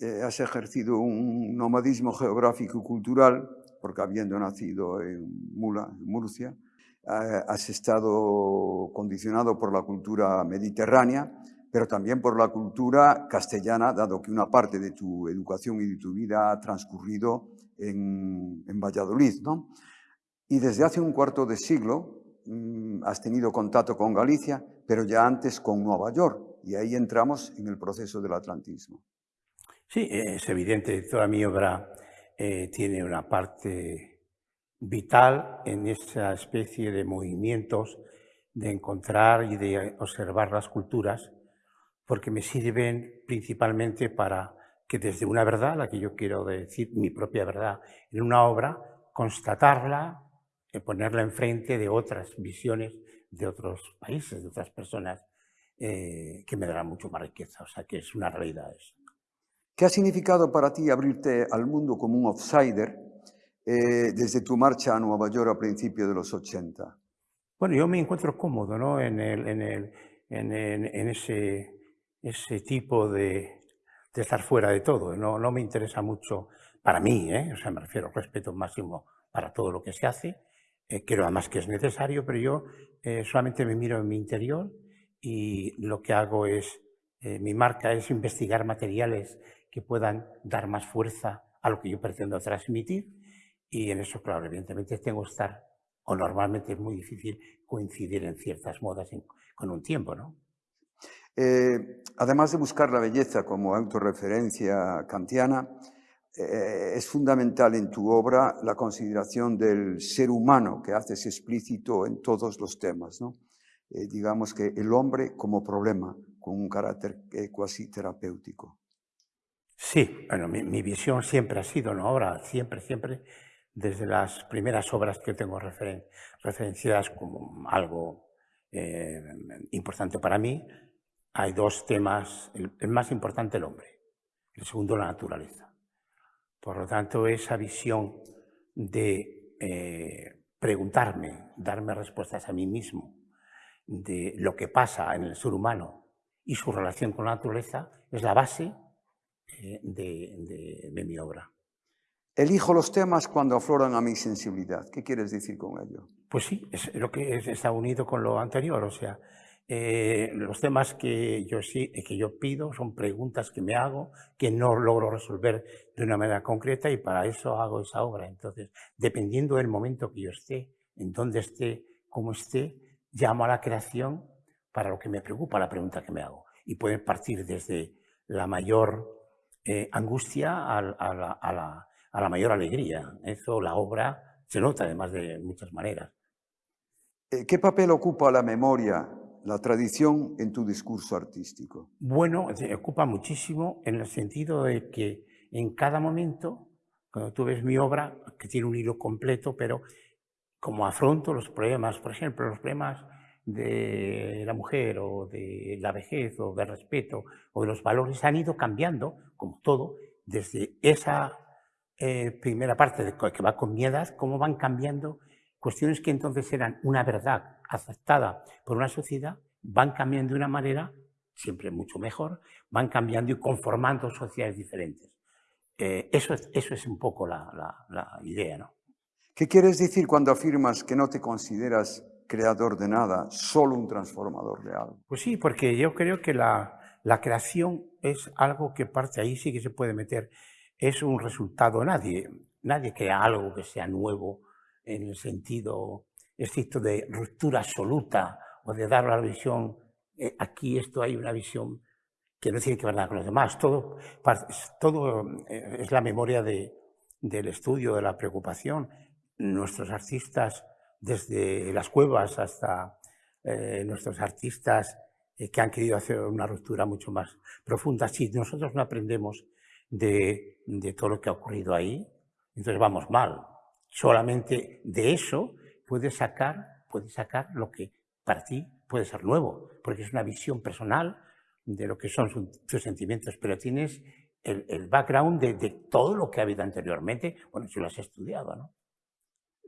eh, has ejercido un nomadismo geográfico y cultural, porque habiendo nacido en Mula, Murcia, eh, has estado condicionado por la cultura mediterránea, pero también por la cultura castellana, dado que una parte de tu educación y de tu vida ha transcurrido en, en Valladolid. ¿no? Y desde hace un cuarto de siglo mm, has tenido contacto con Galicia, pero ya antes con Nueva York, y ahí entramos en el proceso del atlantismo. Sí, es evidente, toda mi obra eh, tiene una parte vital en esa especie de movimientos de encontrar y de observar las culturas, porque me sirven principalmente para que desde una verdad, la que yo quiero decir, mi propia verdad, en una obra, constatarla, y ponerla enfrente de otras visiones de otros países, de otras personas, eh, que me darán mucho más riqueza. O sea, que es una realidad eso. ¿Qué ha significado para ti abrirte al mundo como un outsider eh, desde tu marcha a Nueva York a principios de los 80? Bueno, yo me encuentro cómodo ¿no? en, el, en, el, en, en ese, ese tipo de, de, estar fuera de todo. No, no me interesa mucho para mí, ¿eh? o sea, me refiero al respeto máximo para todo lo que se hace. Eh, creo además que es necesario, pero yo eh, solamente me miro en mi interior y lo que hago es, eh, mi marca es investigar materiales que puedan dar más fuerza a lo que yo pretendo transmitir y en eso, claro, evidentemente tengo que estar, o normalmente es muy difícil coincidir en ciertas modas con un tiempo, ¿no? Eh, además de buscar la belleza como autorreferencia kantiana, eh, es fundamental en tu obra la consideración del ser humano que haces explícito en todos los temas. ¿no? Eh, digamos que el hombre como problema, con un carácter cuasi terapéutico. Sí, bueno, mi, visión siempre ha sido, ¿no? Ahora, siempre, siempre, desde las primeras obras que tengo referenciadas como algo eh, importante para mí, hay dos temas, el, más importante el hombre, el segundo la naturaleza. Por lo tanto, esa visión de eh, preguntarme, darme respuestas a mí mismo de lo que pasa en el ser humano y su relación con la naturaleza es la base eh, de, mi obra. Elijo los temas cuando afloran a mi sensibilidad. ¿Qué quieres decir con ello? Pues sí, es lo que está unido con lo anterior. O sea, eh, los temas que yo, sí, que yo pido son preguntas que me hago, que no logro resolver de una manera concreta y para eso hago esa obra. Entonces, dependiendo del momento que yo esté, en dónde esté, cómo esté, llamo a la creación para lo que me preocupa, la pregunta que me hago. Y puede partir desde la mayor eh, angustia a, la, mayor alegría. Eso, la obra, se nota además de muchas maneras. Eh, ¿Qué papel ocupa la memoria, la tradición en tu discurso artístico? Bueno, ocupa muchísimo en el sentido de que en cada momento, cuando tú ves mi obra, que tiene un hilo completo, pero como afronto los problemas, por ejemplo, los problemas de la mujer o de la vejez o del respeto o de los valores han ido cambiando, como todo, desde esa eh, primera parte de, que va con mi edad, cómo van cambiando cuestiones que entonces eran una verdad aceptada por una sociedad, van cambiando de una manera siempre mucho mejor, van cambiando y conformando sociedades diferentes. Eh, eso, es, eso es un poco la, la idea, ¿no? ¿Qué quieres decir cuando afirmas que no te consideras creador de nada, solo un transformador de algo. Pues sí, porque yo creo que la, la creación es algo que parte ahí sí que se puede meter. Es un resultado, nadie, nadie crea algo que sea nuevo en el sentido estricto de ruptura absoluta o de dar la visión, eh, aquí esto hay una visión que no tiene que ver nada con los demás. Todo, todo eh, es la memoria de, del estudio, de la preocupación. Nuestros artistas desde las cuevas hasta eh, nuestros artistas eh, que han querido hacer una ruptura mucho más profunda. Si nosotros no aprendemos de, todo lo que ha ocurrido ahí, entonces vamos mal. Solamente de eso puedes sacar, puedes sacar lo que para ti puede ser nuevo, porque es una visión personal de lo que son tus sentimientos, pero tienes el, el background de, de, todo lo que ha habido anteriormente, bueno, si lo has estudiado, ¿no?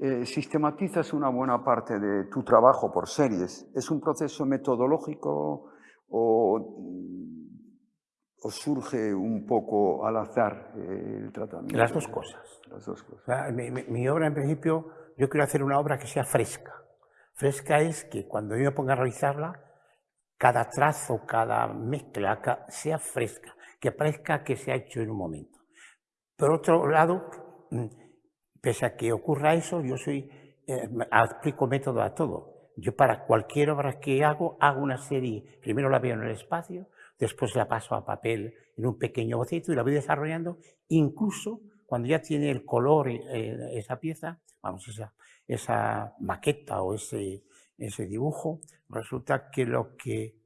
Eh, sistematizas una buena parte de tu trabajo por series. ¿Es un proceso metodológico o, o surge un poco al azar eh, el tratamiento? Las dos cosas. Las dos cosas. mi, obra, en principio, yo quiero hacer una obra que sea fresca. Fresca es que cuando yo me ponga a realizarla, cada trazo, cada mezcla sea fresca, que parezca que se ha hecho en un momento. Por otro lado, mm, pese a que ocurra eso, yo soy, eh, aplico método a todo. Yo para cualquier obra que hago, hago una serie, primero la veo en el espacio, después la paso a papel en un pequeño boceto y la voy desarrollando, incluso cuando ya tiene el color eh, esa pieza, vamos, esa, esa maqueta o ese, ese dibujo, resulta que lo que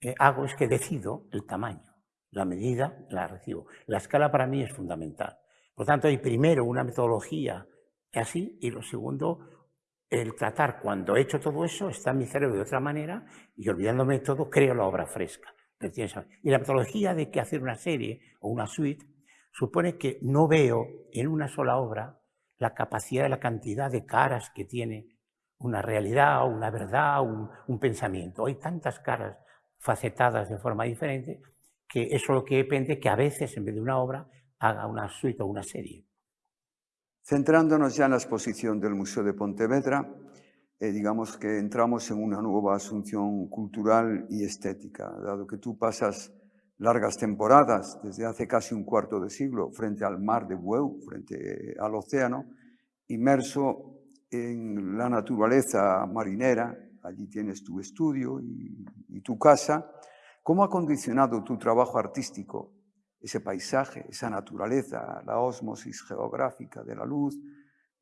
eh, hago es que decido el tamaño, la medida la recibo. La escala para mí es fundamental. Por tanto, hay primero una metodología así y lo segundo, el tratar, cuando he hecho todo eso, está en mi cerebro de otra manera y olvidándome de todo, creo la obra fresca. Y la metodología de que hacer una serie o una suite supone que no veo en una sola obra la capacidad de la cantidad de caras que tiene una realidad, una verdad, un, un pensamiento. Hay tantas caras facetadas de forma diferente que eso lo que depende que a veces en vez de una obra haga una suite o una serie. Centrándonos ya en la exposición del Museo de Pontevedra, eh, digamos que entramos en una nueva asunción cultural y estética, dado que tú pasas largas temporadas, desde hace casi un cuarto de siglo, frente al mar de Bueu, frente al océano, inmerso en la naturaleza marinera, allí tienes tu estudio y, y tu casa. ¿Cómo ha condicionado tu trabajo artístico ese paisaje, esa naturaleza, la osmosis geográfica de la luz,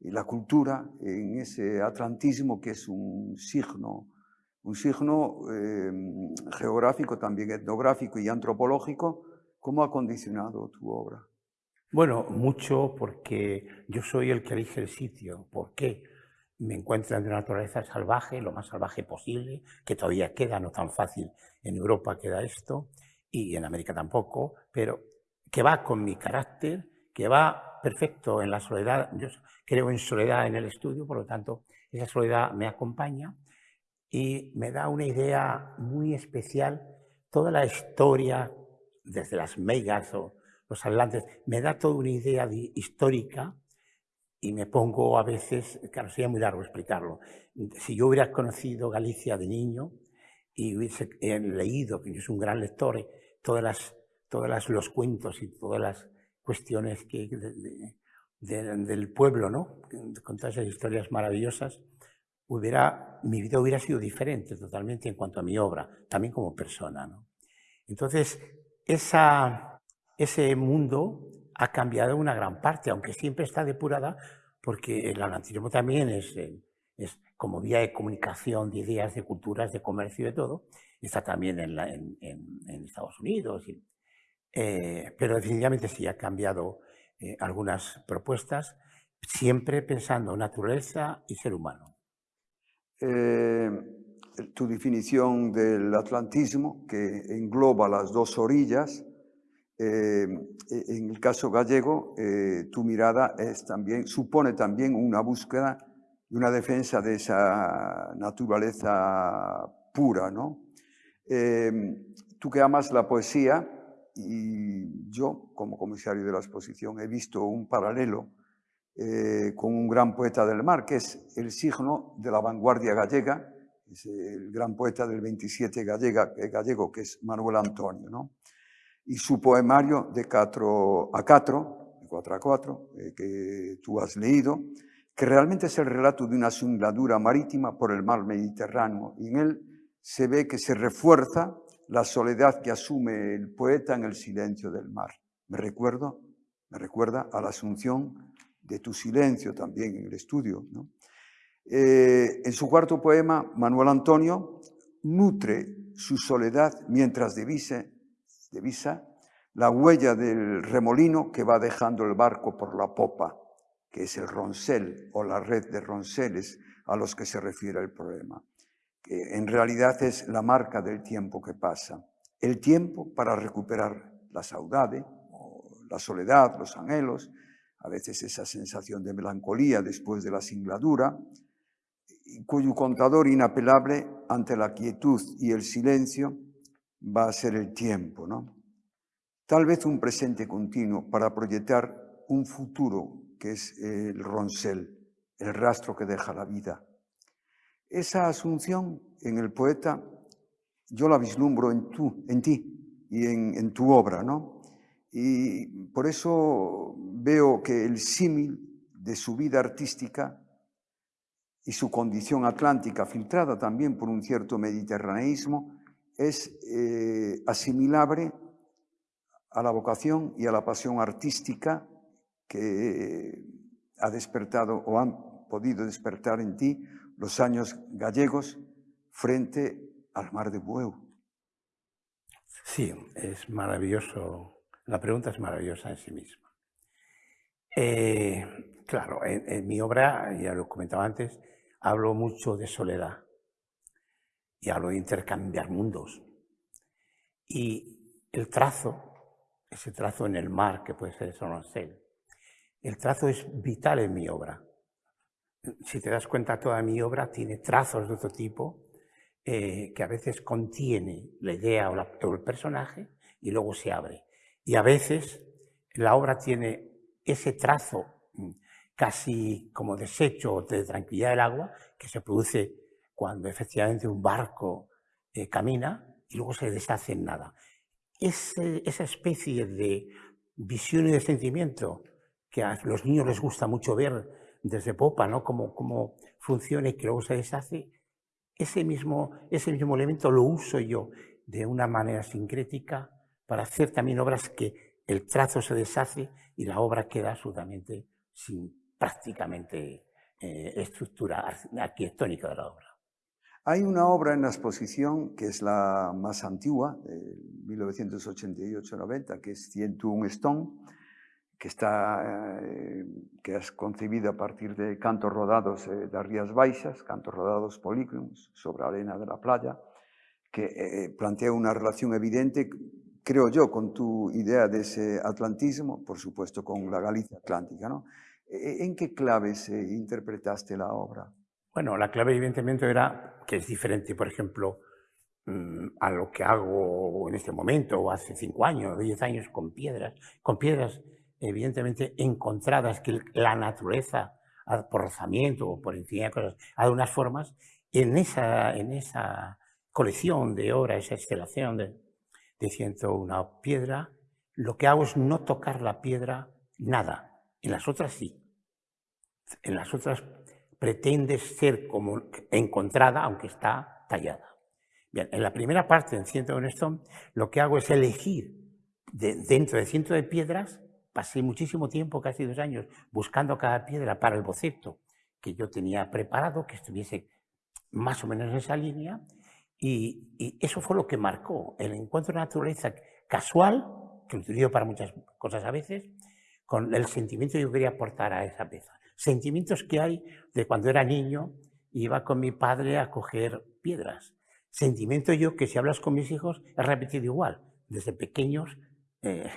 y la cultura en ese atlantismo que es un signo, un signo eh, geográfico, también etnográfico y antropológico, ¿cómo ha condicionado tu obra? Bueno, mucho porque yo soy el que elige el sitio. ¿Por qué? Me encuentro en una naturaleza salvaje, lo más salvaje posible, que todavía queda, no tan fácil. En Europa queda esto, y en América tampoco, pero que va con mi carácter, que va perfecto en la soledad. Yo creo en soledad en el estudio, por lo tanto, esa soledad me acompaña y me da una idea muy especial. Toda la historia, desde las megas o los atlantes, me da toda una idea histórica y me pongo a veces, claro, sería muy largo explicarlo. Si yo hubiera conocido Galicia de niño y hubiese leído, que yo soy un gran lector, todas las todos los cuentos y todas las cuestiones que, del pueblo, ¿no? con todas esas historias maravillosas, hubiera, mi vida hubiera sido diferente totalmente en cuanto a mi obra, también como persona. ¿no? Entonces, esa, ese mundo ha cambiado una gran parte, aunque siempre está depurada, porque el atlantismo también es, es como vía de comunicación de ideas, de culturas, de comercio de todo, está también en, en, en Estados Unidos y eh, pero definitivamente sí ha cambiado eh, algunas propuestas, siempre pensando naturaleza y ser humano. Eh, tu definición del atlantismo, que engloba las dos orillas, en el caso gallego, tu mirada es también, supone también una búsqueda y una defensa de esa naturaleza pura. ¿no? tú que amas la poesía, y yo, como comisario de la exposición, he visto un paralelo eh, con un gran poeta del mar, que es el signo de la vanguardia gallega, el gran poeta del 27 gallega, eh, gallego, que es Manuel Antonio, ¿no? y su poemario de 4 a 4, de 4 a 4, eh, que tú has leído, que realmente es el relato de una singladura marítima por el mar Mediterráneo, y en él se ve que se refuerza la soledad que asume el poeta en el silencio del mar. Me recuerdo, me recuerda a la asunción de tu silencio también en el estudio. Eh, en su cuarto poema, Manuel Antonio nutre su soledad mientras divise, divisa la huella del remolino que va dejando el barco por la popa, que es el roncel o la red de ronceles a los que se refiere el poema que en realidad es la marca del tiempo que pasa. El tiempo para recuperar la saudade, la soledad, los anhelos, a veces esa sensación de melancolía después de la singladura, cuyo contador inapelable ante la quietud y el silencio va a ser el tiempo. ¿no? tal vez un presente continuo para proyectar un futuro que es el roncel, el rastro que deja la vida. Esa asunción en el poeta yo la vislumbro en, tú, en ti y en, en tu obra, ¿no? Y por eso veo que el símil de su vida artística y su condición atlántica, filtrada también por un cierto mediterraneísmo, es eh, asimilable a la vocación y a la pasión artística que ha despertado o han podido despertar en ti los años gallegos frente al mar de Bueu. Sí, es maravilloso. La pregunta es maravillosa en sí misma. Eh, claro, en, mi obra, ya lo comentaba antes, hablo mucho de soledad y hablo de intercambiar mundos. Y el trazo, ese trazo en el mar que puede ser el Sononcel, el trazo es vital en mi obra. Si te das cuenta, toda mi obra tiene trazos de otro tipo eh, que a veces contiene la idea o, el personaje y luego se abre. Y a veces la obra tiene ese trazo mm, casi como desecho de tranquilidad del agua que se produce cuando efectivamente un barco eh, camina y luego se deshace en nada. esa especie de visión y de sentimiento que a los niños les gusta mucho ver desde popa, ¿no? Cómo, cómo funciona y que luego se deshace, ese mismo, ese mismo elemento lo uso yo de una manera sincrética para hacer también obras que el trazo se deshace y la obra queda absolutamente sin prácticamente eh, estructura arquitectónica de la obra. Hay una obra en la exposición que es la más antigua, de 1988-90, que es 101 Stone, que está eh, que es concebida a partir de cantos rodados eh, de Rías Baixas, cantos rodados polícronos sobre arena de la playa, que eh, plantea una relación evidente, creo yo, con tu idea de ese atlantismo, por supuesto con la Galicia atlántica. ¿no? E, ¿En qué claves interpretaste la obra? Bueno, la clave evidentemente era que es diferente, por ejemplo, mm, a lo que hago en este momento, o hace cinco años, diez años, con piedras, con piedras evidentemente encontradas que la naturaleza, por rozamiento o por infinidad de cosas, ha dado unas formas, en esa, en esa colección de obras, esa estelación de, de una piedra, lo que hago es no tocar la piedra nada. En las otras sí. En las otras pretende ser como encontrada, aunque está tallada. Bien, en la primera parte, en Ciento de Stone, lo que hago es elegir dentro de ciento de piedras pasé muchísimo tiempo, casi dos años, buscando cada piedra para el boceto que yo tenía preparado, que estuviese más o menos en esa línea, y, eso fue lo que marcó el encuentro de naturaleza casual, que lo utilizo para muchas cosas a veces, con el sentimiento que yo quería aportar a esa pieza. Sentimientos que hay de cuando era niño, iba con mi padre a coger piedras. Sentimiento yo que si hablas con mis hijos he repetido igual. Desde pequeños eh,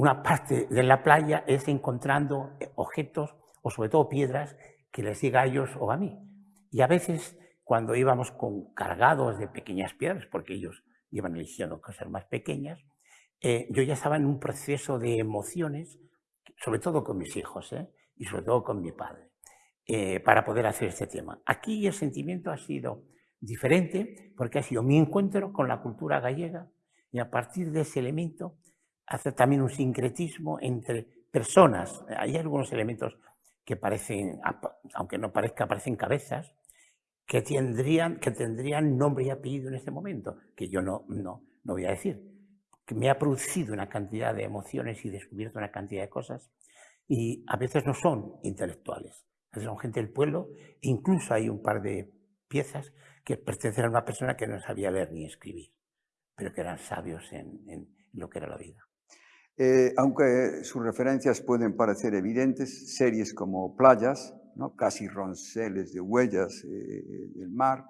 una parte de la playa es encontrando eh, objetos o sobre todo piedras que les diga a ellos o a mí. Y a veces cuando íbamos con cargados de pequeñas piedras, porque ellos iban eligiendo cosas más pequeñas, eh, yo ya estaba en un proceso de emociones, sobre todo con mis hijos ¿eh? y sobre todo con mi padre, para poder hacer este tema. Aquí el sentimiento ha sido diferente porque ha sido mi encuentro con la cultura gallega y a partir de ese elemento hace también un sincretismo entre personas. Hay algunos elementos que parecen, aunque no parezca, parecen cabezas, que tendrían, que tendrían nombre y apellido en este momento, que yo no, no, no voy a decir. Que me ha producido una cantidad de emociones y descubierto una cantidad de cosas, y a veces no son intelectuales, a veces son gente del pueblo, e incluso hay un par de piezas que pertenecen a una persona que no sabía leer ni escribir, pero que eran sabios en lo que era la vida. Eh, aunque sus referencias pueden parecer evidentes, series como Playas, ¿no? casi ronceles de huellas eh, del mar,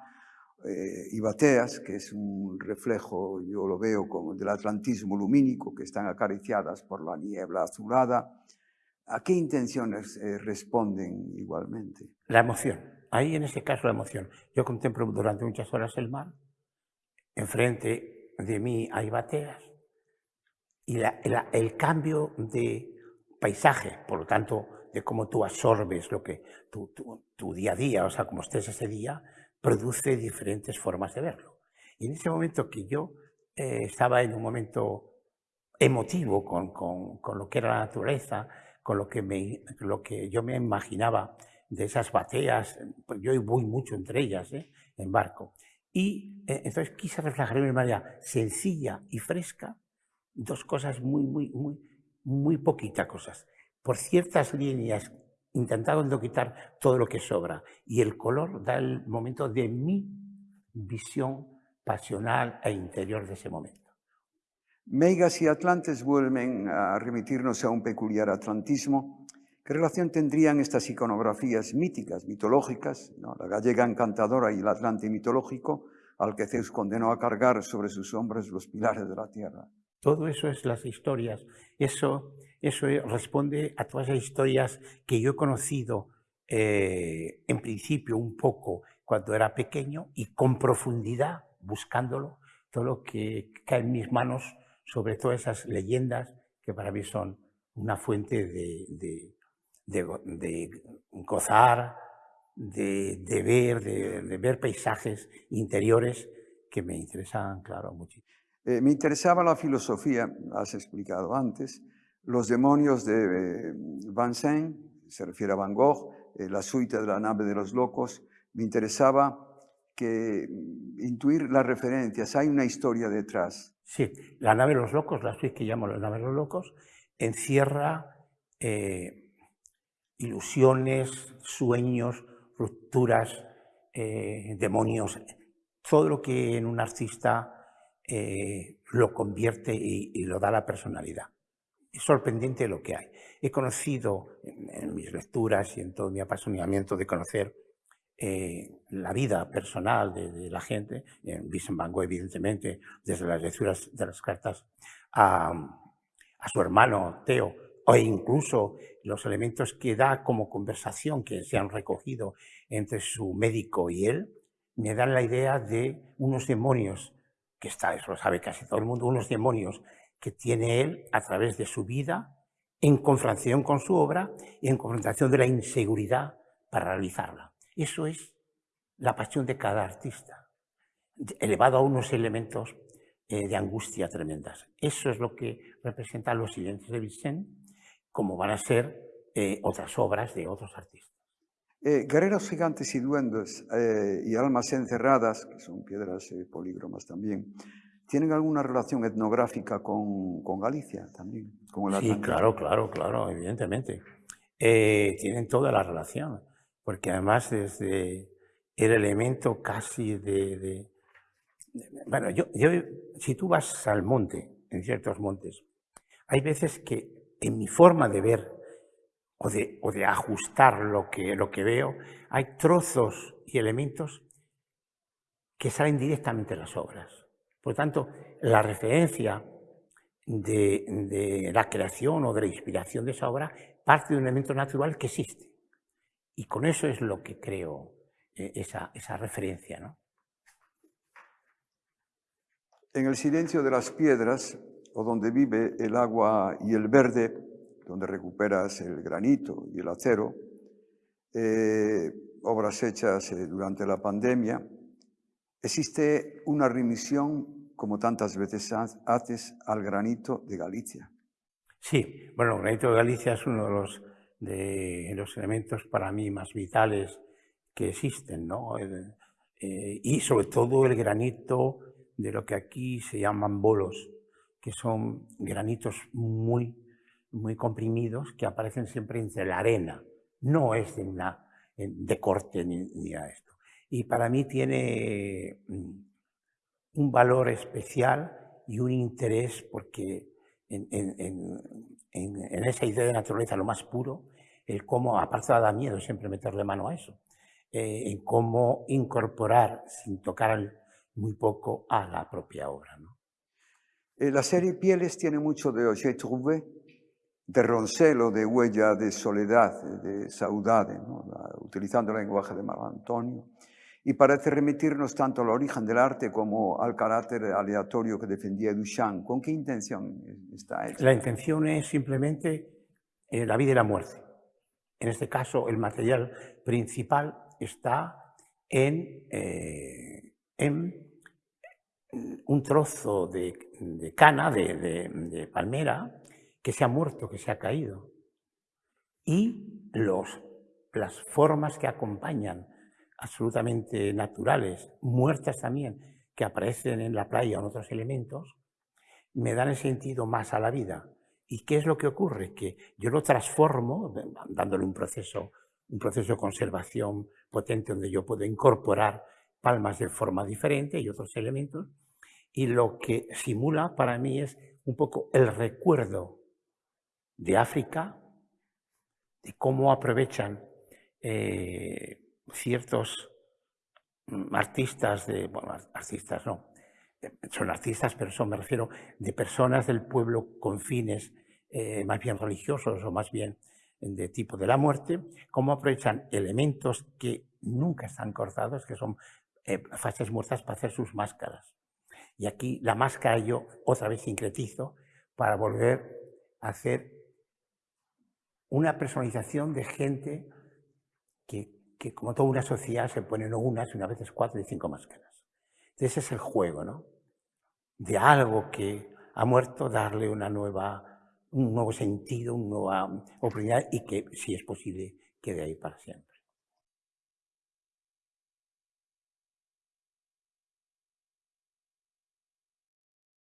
eh, y Bateas, que es un reflejo, yo lo veo como del atlantismo lumínico, que están acariciadas por la niebla azulada. ¿A qué intenciones responden igualmente? La emoción. Ahí en este caso la emoción. Yo contemplo durante muchas horas el mar. Enfrente de mí hay bateas y el cambio de paisaje, por lo tanto, de cómo tú absorbes lo que tu, día a día, o sea, como estés ese día, produce diferentes formas de verlo. Y en ese momento que yo eh, estaba en un momento emotivo con, con, con, lo que era la naturaleza, con lo que, me, lo que yo me imaginaba de esas bateas, pues yo voy mucho entre ellas, ¿eh? en barco. Y eh, entonces quise reflejar de una manera sencilla y fresca dos cosas muy, muy, muy, muy poquitas cosas. Por ciertas líneas, intentando quitar todo lo que sobra. Y el color da el momento de mi visión pasional e interior de ese momento. Meigas y Atlantes vuelven a remitirnos a un peculiar atlantismo. ¿Qué relación tendrían estas iconografías míticas, mitológicas, la gallega encantadora y el Atlante mitológico, al que Zeus condenó a cargar sobre sus hombros los pilares de la tierra? Todo eso es las historias. Eso, eso responde a todas las historias que yo he conocido eh, en principio un poco cuando era pequeño y con profundidad, buscándolo, todo lo que cae en mis manos sobre todas esas leyendas que para mí son una fuente de, de, de, gozar, de, ver, de, ver paisajes interiores que me interesan, claro, muchísimo. Eh, me interesaba la filosofía, has explicado antes, los demonios de eh, Vincent, se refiere a Van Gogh, eh, la suite de la nave de los locos, me interesaba que mm, intuir las referencias, hay una historia detrás. Sí, la nave de los locos, la suite que llamo la nave de los locos, encierra ilusiones, sueños, rupturas, demonios, todo lo que en un artista eh, lo convierte y, lo da la personalidad. Es sorprendente lo que hay. He conocido en, mis lecturas y en todo mi apasionamiento de conocer eh, la vida personal de, la gente, en Vincent evidentemente, desde las lecturas de las cartas a su hermano Teo, o incluso los elementos que da como conversación que se han recogido entre su médico y él, me dan la idea de unos demonios que está, eso lo sabe casi todo el mundo, unos demonios que tiene él a través de su vida en confrontación con su obra y en confrontación de la inseguridad para realizarla. Eso es la pasión de cada artista, elevado a unos elementos eh, de angustia tremendas. Eso es lo que representan los silencios de Vicente, como van a ser eh, otras obras de otros artistas. Eh, guerreros gigantes y duendes eh, y almas encerradas, que son piedras eh, polígromas también, ¿tienen alguna relación etnográfica con, con Galicia también? sí, claro, claro, claro, evidentemente. tienen toda la relación, porque además desde el elemento casi de... de bueno, yo, yo, si tú vas al monte, en ciertos montes, hay veces que en mi forma de ver o de, o de ajustar lo que, lo que veo, hay trozos y elementos que salen directamente de las obras. Por tanto, la referencia de, de, la creación o de la inspiración de esa obra parte de un elemento natural que existe. Y con eso es lo que creo eh, esa, esa referencia. ¿no? En el silencio de las piedras, o donde vive el agua y el verde, donde recuperas el granito y el acero, eh, obras hechas eh, durante la pandemia, existe una remisión, como tantas veces haces, al granito de Galicia. Sí, bueno, el granito de Galicia es uno de los, de los elementos para mí más vitales que existen, ¿no? Eh, y sobre todo el granito de lo que aquí se llaman bolos, que son granitos muy muy comprimidos que aparecen siempre entre la arena. No es de, una, de corte ni, a esto. Y para mí tiene mm, un valor especial y un interés porque en, esa idea de naturaleza lo más puro, el cómo, aparte da miedo siempre meterle mano a eso, eh, en cómo incorporar sin tocar muy poco a la propia obra. ¿no? Eh, la serie Pieles tiene mucho de J'ai trouvé, de Roncelo, de huella de soledad, de saudade, ¿no? utilizando el lenguaje de Marco Antonio. y parece remitirnos tanto al origen del arte como al carácter aleatorio que defendía Duchamp. ¿Con qué intención está hecho? La intención es simplemente eh, la vida y la muerte. En este caso, el material principal está en, eh, en un trozo de, cana, de, palmera, que se ha muerto, que se ha caído. Y los, las formas que acompañan absolutamente naturales, muertas también, que aparecen en la playa o en otros elementos, me dan el sentido más a la vida. ¿Y qué es lo que ocurre? Que yo lo transformo, dándole un proceso, un proceso de conservación potente donde yo puedo incorporar palmas de forma diferente y otros elementos, y lo que simula para mí es un poco el recuerdo de África, de cómo aprovechan eh, ciertos mm, artistas bueno, artistas no, son artistas, pero me refiero, de personas del pueblo con fines eh, más bien religiosos o más bien de tipo de la muerte, cómo aprovechan elementos que nunca están cortados, que son eh, fases muertas para hacer sus máscaras. Y aquí la máscara yo otra vez sincretizo para volver a hacer una personalización de gente que que como toda una sociedad se ponen unas, una veces cuatro y cinco máscaras. Ese es el juego, ¿no? De algo que ha muerto, darle una nueva, un nuevo sentido, una nueva oportunidad y que, si es posible, quede ahí para siempre.